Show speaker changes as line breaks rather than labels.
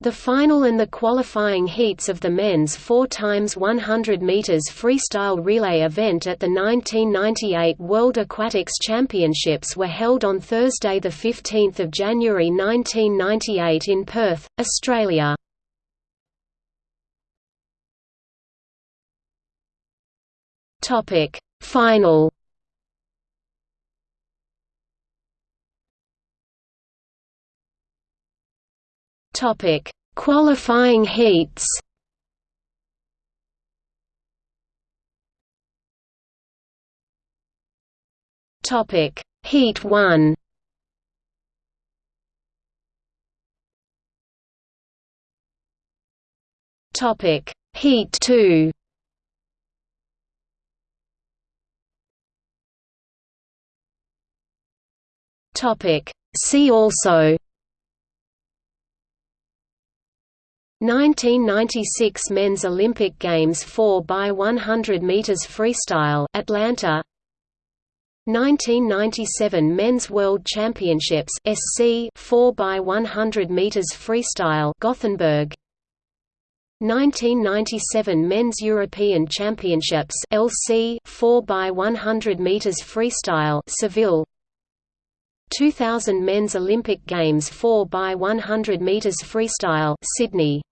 The final and the qualifying heats of the men's 4x100 meters freestyle relay event at the 1998 World Aquatics Championships were held on Thursday 15 January 1998 in Perth, Australia. Topic: Final Topic: Qualifying heats. Topic: Heat 1. Topic: Heat 2. Topic: See also 1996 Men's Olympic Games 4 by 100 meters freestyle Atlanta. 1997 Men's World Championships SC 4 by 100 meters freestyle Gothenburg. 1997 Men's European Championships LC 4 by 100 meters freestyle Seville. 2000 Men's Olympic Games 4 by 100 meters freestyle Sydney